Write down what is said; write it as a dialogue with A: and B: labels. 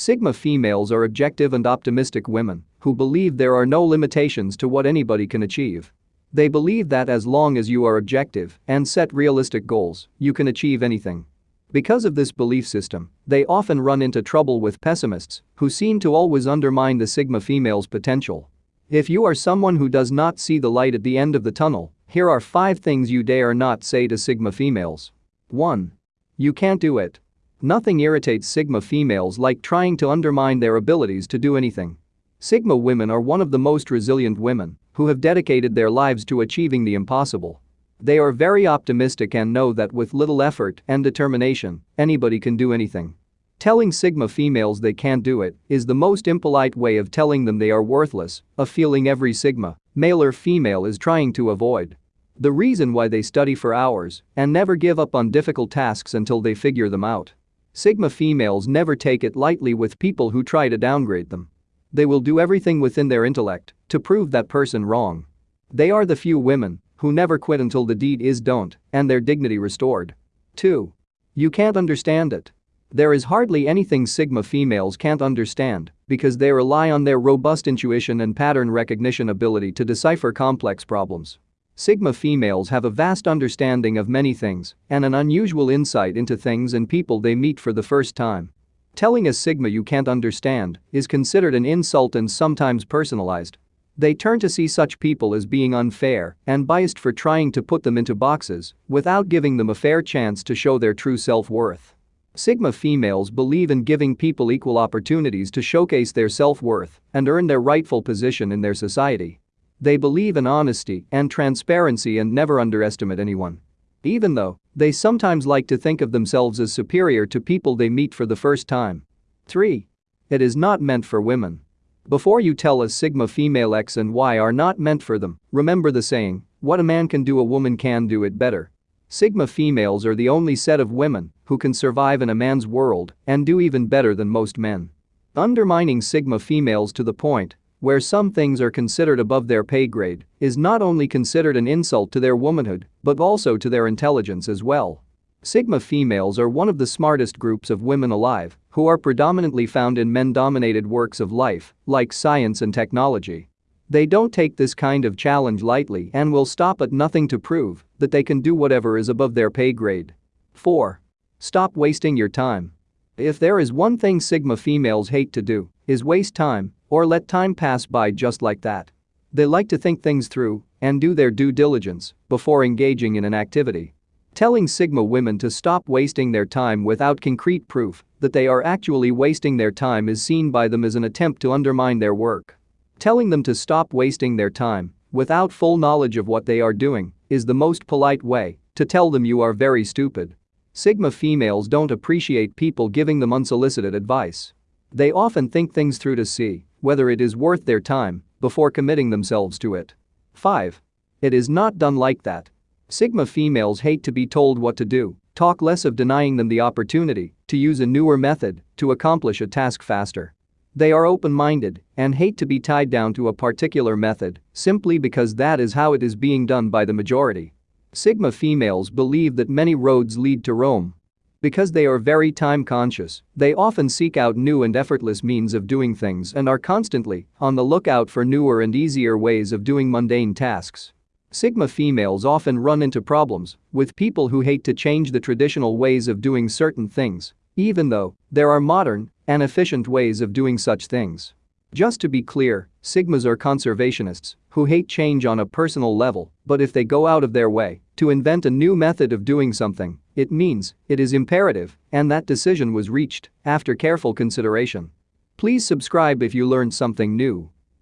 A: Sigma females are objective and optimistic women who believe there are no limitations to what anybody can achieve. They believe that as long as you are objective and set realistic goals, you can achieve anything. Because of this belief system, they often run into trouble with pessimists who seem to always undermine the Sigma female's potential. If you are someone who does not see the light at the end of the tunnel, here are 5 things you dare not say to Sigma females. 1. You can't do it. Nothing irritates Sigma females like trying to undermine their abilities to do anything. Sigma women are one of the most resilient women who have dedicated their lives to achieving the impossible. They are very optimistic and know that with little effort and determination, anybody can do anything. Telling Sigma females they can't do it is the most impolite way of telling them they are worthless, a feeling every Sigma, male or female is trying to avoid. The reason why they study for hours and never give up on difficult tasks until they figure them out. Sigma females never take it lightly with people who try to downgrade them. They will do everything within their intellect to prove that person wrong. They are the few women who never quit until the deed is done and their dignity restored. 2. You can't understand it. There is hardly anything Sigma females can't understand because they rely on their robust intuition and pattern recognition ability to decipher complex problems. Sigma females have a vast understanding of many things and an unusual insight into things and people they meet for the first time. Telling a Sigma you can't understand is considered an insult and sometimes personalized, they turn to see such people as being unfair and biased for trying to put them into boxes without giving them a fair chance to show their true self-worth. Sigma females believe in giving people equal opportunities to showcase their self-worth and earn their rightful position in their society. They believe in honesty and transparency and never underestimate anyone. Even though they sometimes like to think of themselves as superior to people they meet for the first time. 3. It is not meant for women. Before you tell us Sigma female X and Y are not meant for them, remember the saying, what a man can do a woman can do it better. Sigma females are the only set of women who can survive in a man's world and do even better than most men. Undermining Sigma females to the point where some things are considered above their pay grade is not only considered an insult to their womanhood but also to their intelligence as well. Sigma females are one of the smartest groups of women alive who are predominantly found in men-dominated works of life, like science and technology. They don't take this kind of challenge lightly and will stop at nothing to prove that they can do whatever is above their pay grade. 4. Stop wasting your time. If there is one thing Sigma females hate to do, is waste time or let time pass by just like that. They like to think things through and do their due diligence before engaging in an activity. Telling Sigma women to stop wasting their time without concrete proof that they are actually wasting their time is seen by them as an attempt to undermine their work. Telling them to stop wasting their time without full knowledge of what they are doing is the most polite way to tell them you are very stupid. Sigma females don't appreciate people giving them unsolicited advice. They often think things through to see whether it is worth their time before committing themselves to it. 5. It is not done like that. Sigma females hate to be told what to do, talk less of denying them the opportunity to use a newer method to accomplish a task faster. They are open-minded and hate to be tied down to a particular method simply because that is how it is being done by the majority. Sigma females believe that many roads lead to Rome. Because they are very time conscious, they often seek out new and effortless means of doing things and are constantly on the lookout for newer and easier ways of doing mundane tasks. Sigma females often run into problems with people who hate to change the traditional ways of doing certain things, even though there are modern and efficient ways of doing such things. Just to be clear, Sigmas are conservationists who hate change on a personal level, but if they go out of their way to invent a new method of doing something, it means it is imperative and that decision was reached after careful consideration. Please subscribe if you learned something new.